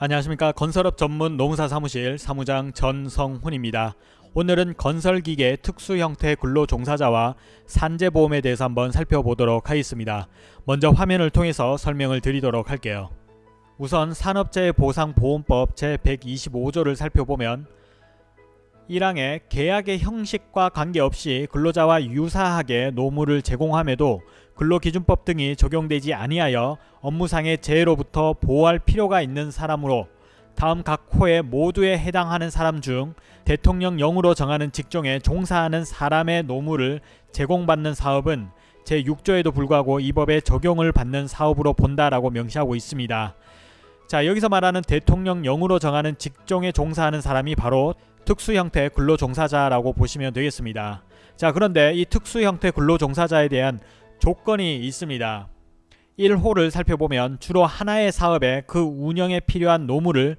안녕하십니까 건설업 전문 농사 사무실 사무장 전성훈입니다. 오늘은 건설기계 특수 형태 근로 종사자와 산재보험에 대해서 한번 살펴보도록 하겠습니다. 먼저 화면을 통해서 설명을 드리도록 할게요. 우선 산업재해보상보험법 제125조를 살펴보면 1항에 계약의 형식과 관계없이 근로자와 유사하게 노무를 제공함에도 근로기준법 등이 적용되지 아니하여 업무상의 재해로부터 보호할 필요가 있는 사람으로 다음 각 호에 모두에 해당하는 사람 중 대통령령으로 정하는 직종에 종사하는 사람의 노무를 제공받는 사업은 제6조에도 불구하고 이 법에 적용을 받는 사업으로 본다라고 명시하고 있습니다. 자 여기서 말하는 대통령령으로 정하는 직종에 종사하는 사람이 바로 특수 형태 근로종사자라고 보시면 되겠습니다. 자 그런데 이 특수 형태 근로종사자에 대한 조건이 있습니다. 1호를 살펴보면 주로 하나의 사업에 그 운영에 필요한 노무를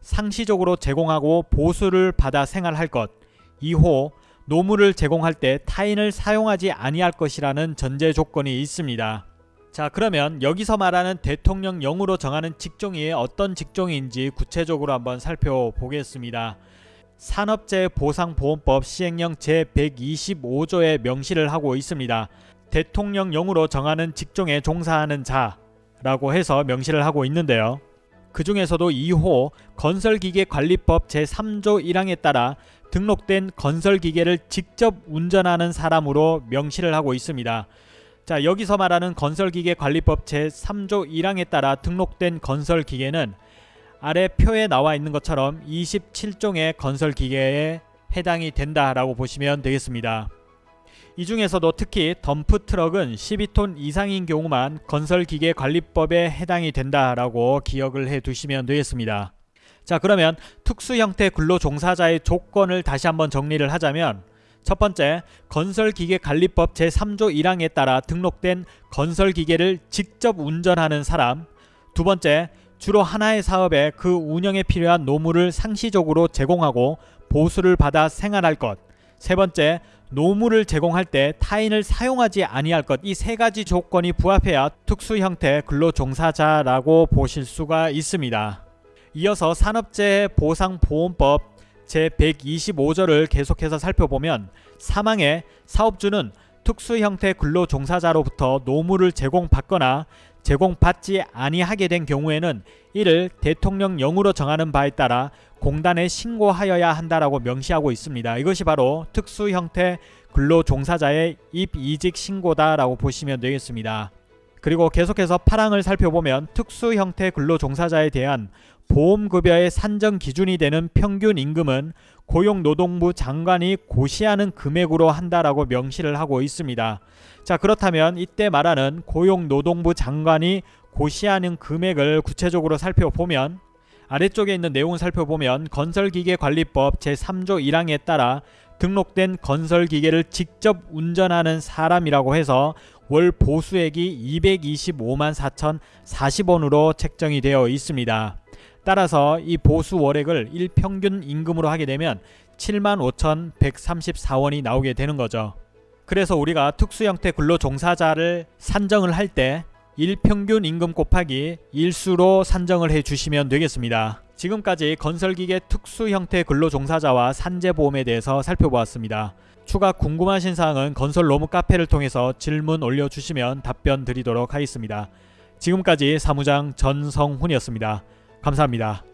상시적으로 제공하고 보수를 받아 생활할 것 2호 노무를 제공할 때 타인을 사용하지 아니할 것이라는 전제 조건이 있습니다. 자 그러면 여기서 말하는 대통령령으로 정하는 직종이 어떤 직종인지 구체적으로 한번 살펴보겠습니다. 산업재해보상보험법 시행령 제125조에 명시를 하고 있습니다. 대통령령으로 정하는 직종에 종사하는 자라고 해서 명시를 하고 있는데요. 그 중에서도 2호 건설기계관리법 제3조 1항에 따라 등록된 건설기계를 직접 운전하는 사람으로 명시를 하고 있습니다. 자 여기서 말하는 건설기계관리법 제3조 1항에 따라 등록된 건설기계는 아래 표에 나와 있는 것처럼 27종의 건설기계에 해당이 된다라고 보시면 되겠습니다. 이 중에서도 특히 덤프트럭은 12톤 이상인 경우만 건설기계관리법에 해당이 된다라고 기억을 해 두시면 되겠습니다. 자 그러면 특수 형태 근로종사자의 조건을 다시 한번 정리를 하자면 첫 번째, 건설기계관리법 제3조 1항에 따라 등록된 건설기계를 직접 운전하는 사람 두 번째, 주로 하나의 사업에 그 운영에 필요한 노무를 상시적으로 제공하고 보수를 받아 생활할 것. 세 번째, 노무를 제공할 때 타인을 사용하지 아니할 것. 이 세 가지 조건이 부합해야 특수 형태 근로종사자라고 보실 수가 있습니다. 이어서 산업재해 보상보험법 제125조를 계속해서 살펴보면 사망에 사업주는 특수 형태 근로종사자로부터 노무를 제공받거나 제공받지 아니하게 된 경우에는 이를 대통령령으로 정하는 바에 따라 공단에 신고하여야 한다라고 명시하고 있습니다. 이것이 바로 특수 형태 근로종사자의 입이직 신고다라고 보시면 되겠습니다. 그리고 계속해서 8항을 살펴보면 특수 형태 근로종사자에 대한 보험급여의 산정 기준이 되는 평균 임금은 고용노동부 장관이 고시하는 금액으로 한다라고 명시를 하고 있습니다. 자 그렇다면 이때 말하는 고용노동부 장관이 고시하는 금액을 구체적으로 살펴보면 아래쪽에 있는 내용을 살펴보면 건설기계관리법 제3조 1항에 따라 등록된 건설기계를 직접 운전하는 사람이라고 해서 월 보수액이 225만 4천 40원으로 책정이 되어 있습니다. 따라서 이 보수 월액을 일평균 임금으로 하게 되면 75,134원이 나오게 되는 거죠. 그래서 우리가 특수형태 근로종사자를 산정을 할 때 일평균 임금 곱하기 일수로 산정을 해 주시면 되겠습니다. 지금까지 건설기계 특수 형태 근로종사자와 산재보험에 대해서 살펴보았습니다. 추가 궁금하신 사항은 건설 로무 카페를 통해서 질문 올려주시면 답변 드리도록 하겠습니다. 지금까지 사무장 전성훈이었습니다. 감사합니다.